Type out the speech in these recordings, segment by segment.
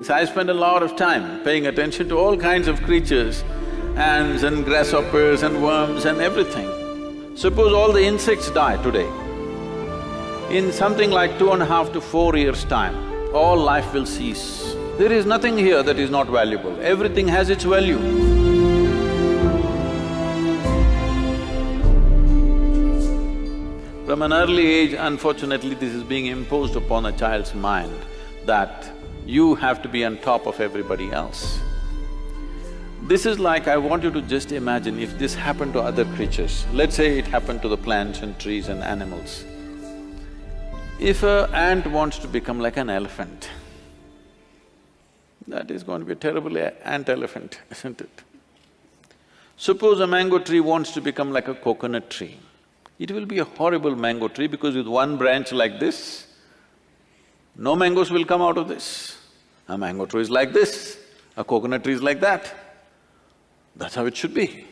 So I spend a lot of time paying attention to all kinds of creatures, ants and grasshoppers and worms and everything. Suppose all the insects die today, in something like two and a half to four years' time, all life will cease. There is nothing here that is not valuable, everything has its value. From an early age, unfortunately, this is being imposed upon a child's mind that you have to be on top of everybody else. This is like, I want you to just imagine if this happened to other creatures, let's say it happened to the plants and trees and animals. If a ant wants to become like an elephant, that is going to be a terrible ant-elephant, isn't it? Suppose a mango tree wants to become like a coconut tree. It will be a horrible mango tree because with one branch like this, no mangoes will come out of this. A mango tree is like this, a coconut tree is like that. That's how it should be.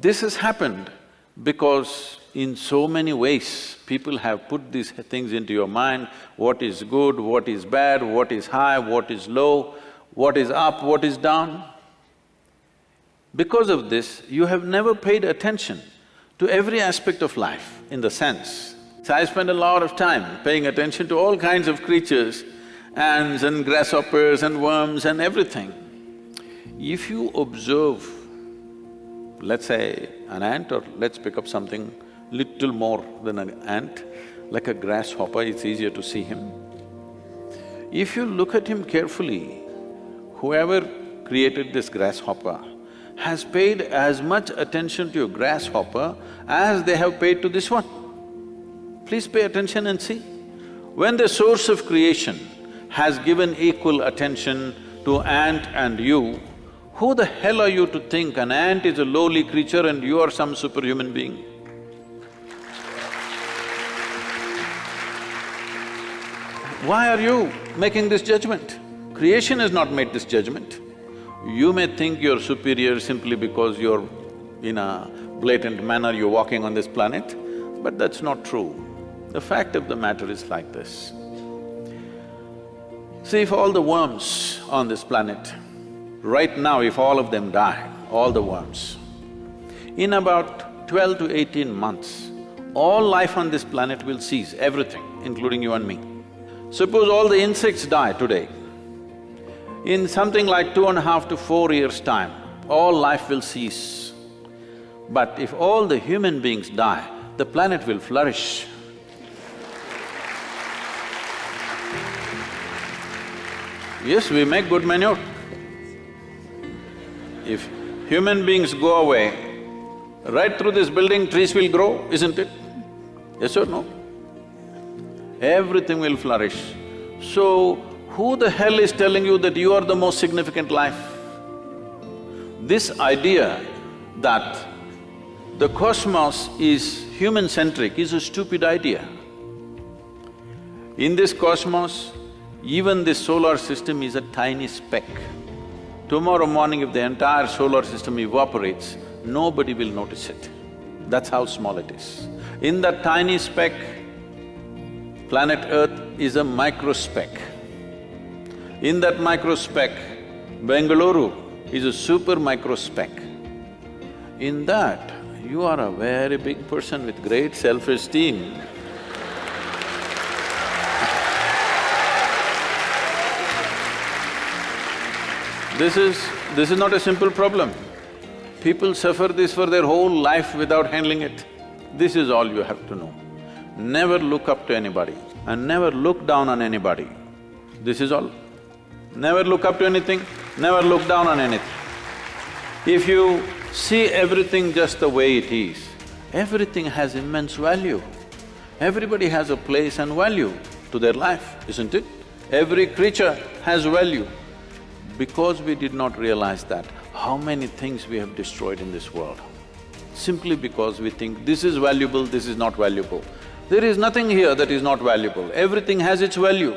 This has happened because in so many ways, people have put these things into your mind, what is good, what is bad, what is high, what is low, what is up, what is down. Because of this, you have never paid attention to every aspect of life in the sense. So I spend a lot of time paying attention to all kinds of creatures, ants and grasshoppers and worms and everything. If you observe, let's say an ant or let's pick up something little more than an ant, like a grasshopper, it's easier to see him. If you look at him carefully, whoever created this grasshopper has paid as much attention to a grasshopper as they have paid to this one. Please pay attention and see. When the source of creation has given equal attention to ant and you, who the hell are you to think an ant is a lowly creature and you are some superhuman being? Why are you making this judgment? Creation has not made this judgment. You may think you're superior simply because you're in a blatant manner you're walking on this planet, but that's not true. The fact of the matter is like this. See, if all the worms on this planet, right now if all of them die, all the worms, in about twelve to eighteen months, all life on this planet will cease, everything, including you and me. Suppose all the insects die today, in something like two and a half to four years' time, all life will cease. But if all the human beings die, the planet will flourish. Yes, we make good manure. If human beings go away, right through this building trees will grow, isn't it? Yes or no? everything will flourish. So, who the hell is telling you that you are the most significant life? This idea that the cosmos is human-centric is a stupid idea. In this cosmos, even this solar system is a tiny speck. Tomorrow morning if the entire solar system evaporates, nobody will notice it. That's how small it is. In that tiny speck, Planet Earth is a micro speck. In that micro speck, Bengaluru is a super micro speck. In that, you are a very big person with great self-esteem. This is… this is not a simple problem. People suffer this for their whole life without handling it. This is all you have to know. Never look up to anybody and never look down on anybody. This is all. Never look up to anything, never look down on anything. If you see everything just the way it is, everything has immense value. Everybody has a place and value to their life, isn't it? Every creature has value. Because we did not realize that, how many things we have destroyed in this world? Simply because we think this is valuable, this is not valuable. There is nothing here that is not valuable, everything has its value.